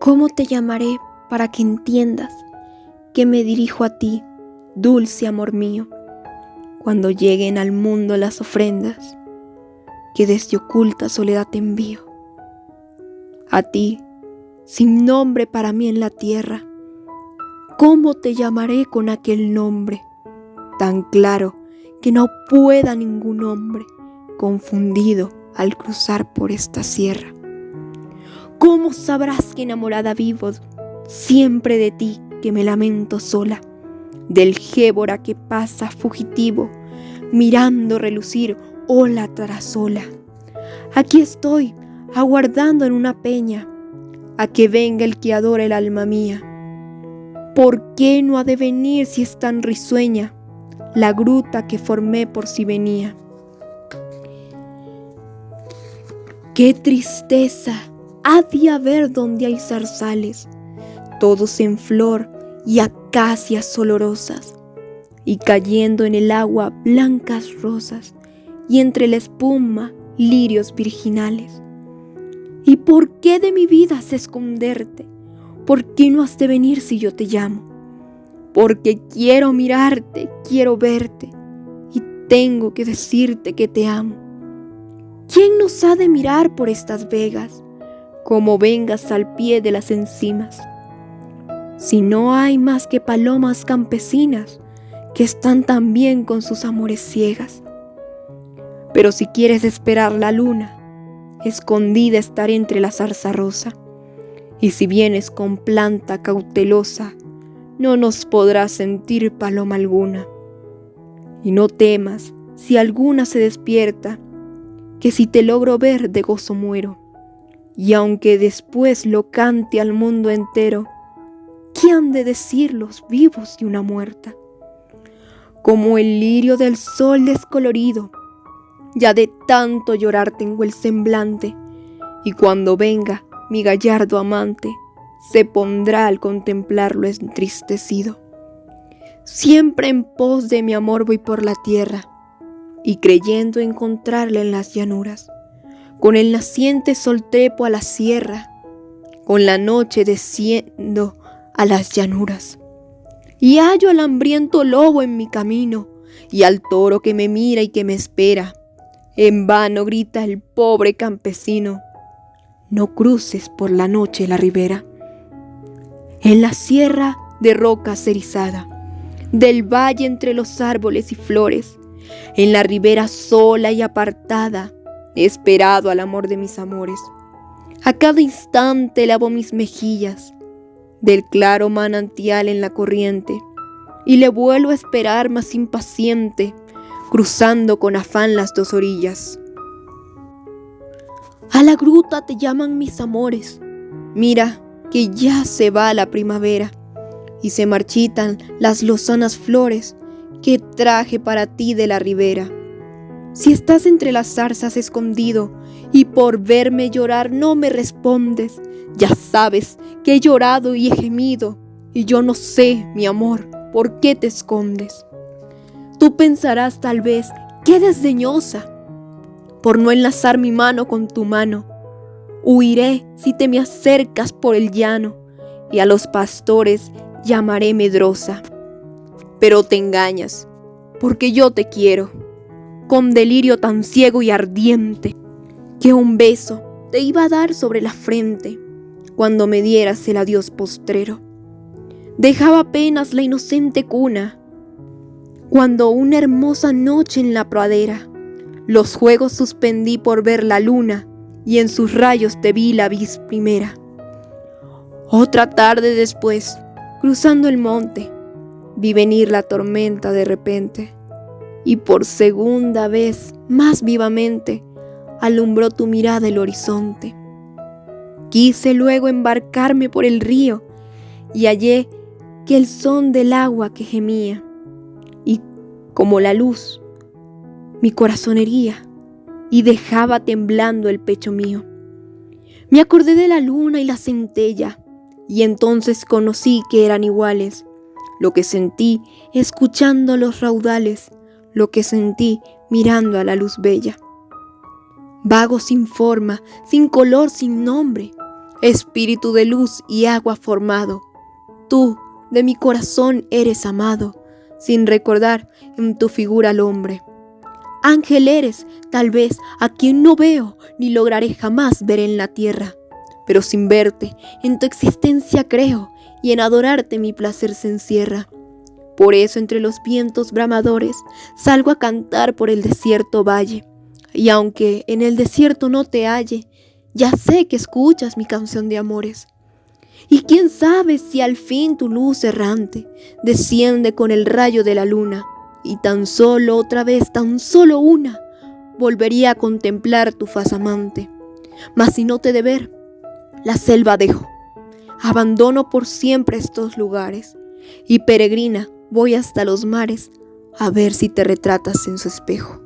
¿Cómo te llamaré para que entiendas que me dirijo a ti, dulce amor mío, cuando lleguen al mundo las ofrendas que desde oculta soledad te envío? A ti, sin nombre para mí en la tierra, ¿cómo te llamaré con aquel nombre tan claro que no pueda ningún hombre confundido al cruzar por esta sierra? ¿Cómo sabrás que enamorada vivo siempre de ti que me lamento sola? Del gébora que pasa fugitivo, mirando relucir ola tras ola. Aquí estoy, aguardando en una peña, a que venga el que adora el alma mía. ¿Por qué no ha de venir si es tan risueña la gruta que formé por si venía? ¡Qué tristeza! Ha de haber donde hay zarzales, todos en flor y acacias olorosas, y cayendo en el agua blancas rosas, y entre la espuma lirios virginales. ¿Y por qué de mi vida has esconderte? ¿Por qué no has de venir si yo te llamo? Porque quiero mirarte, quiero verte, y tengo que decirte que te amo. ¿Quién nos ha de mirar por estas vegas? Como vengas al pie de las encimas. Si no hay más que palomas campesinas que están también con sus amores ciegas. Pero si quieres esperar la luna, escondida estar entre la zarza rosa. Y si vienes con planta cautelosa, no nos podrás sentir paloma alguna. Y no temas si alguna se despierta, que si te logro ver de gozo muero y aunque después lo cante al mundo entero, ¿qué han de decir los vivos de una muerta? Como el lirio del sol descolorido, ya de tanto llorar tengo el semblante, y cuando venga mi gallardo amante, se pondrá al contemplarlo entristecido. Siempre en pos de mi amor voy por la tierra, y creyendo encontrarle en las llanuras con el naciente sol trepo a la sierra, con la noche desciendo a las llanuras. Y hallo al hambriento lobo en mi camino, y al toro que me mira y que me espera. En vano grita el pobre campesino, no cruces por la noche la ribera. En la sierra de roca cerizada, del valle entre los árboles y flores, en la ribera sola y apartada, He esperado al amor de mis amores. A cada instante lavo mis mejillas del claro manantial en la corriente y le vuelvo a esperar más impaciente, cruzando con afán las dos orillas. A la gruta te llaman mis amores. Mira que ya se va la primavera y se marchitan las lozanas flores que traje para ti de la ribera. Si estás entre las zarzas escondido y por verme llorar no me respondes, ya sabes que he llorado y he gemido y yo no sé, mi amor, por qué te escondes. Tú pensarás tal vez qué desdeñosa por no enlazar mi mano con tu mano. Huiré si te me acercas por el llano y a los pastores llamaré medrosa. Pero te engañas, porque yo te quiero con delirio tan ciego y ardiente, que un beso te iba a dar sobre la frente cuando me dieras el adiós postrero. Dejaba apenas la inocente cuna, cuando una hermosa noche en la pradera, los juegos suspendí por ver la luna y en sus rayos te vi la vis primera. Otra tarde después, cruzando el monte, vi venir la tormenta de repente y por segunda vez más vivamente alumbró tu mirada el horizonte. Quise luego embarcarme por el río y hallé que el son del agua que gemía y como la luz mi corazón hería y dejaba temblando el pecho mío. Me acordé de la luna y la centella y entonces conocí que eran iguales lo que sentí escuchando los raudales lo que sentí mirando a la luz bella. Vago sin forma, sin color, sin nombre, espíritu de luz y agua formado. Tú, de mi corazón, eres amado, sin recordar en tu figura al hombre. Ángel eres, tal vez, a quien no veo ni lograré jamás ver en la tierra, pero sin verte, en tu existencia creo, y en adorarte mi placer se encierra. Por eso entre los vientos bramadores salgo a cantar por el desierto valle, y aunque en el desierto no te halle, ya sé que escuchas mi canción de amores. Y quién sabe si al fin tu luz errante desciende con el rayo de la luna, y tan solo otra vez, tan solo una, volvería a contemplar tu faz amante. Mas si no te de ver, la selva dejo, abandono por siempre estos lugares, y peregrina voy hasta los mares a ver si te retratas en su espejo.